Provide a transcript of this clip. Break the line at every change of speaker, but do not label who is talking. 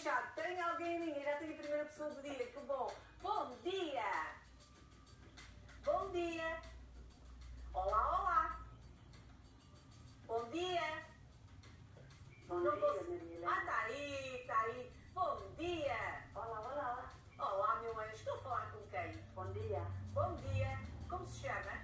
já tem alguém em linha, já tem a primeira pessoa do dia, que bom. Bom dia! Bom dia! Olá, olá! Bom dia!
Bom Não dia, posso... Ah,
tá aí, tá aí. Bom dia!
Olá, olá!
Olá, meu anjo, estou a falar com quem?
Bom dia!
Bom dia! Como se chama?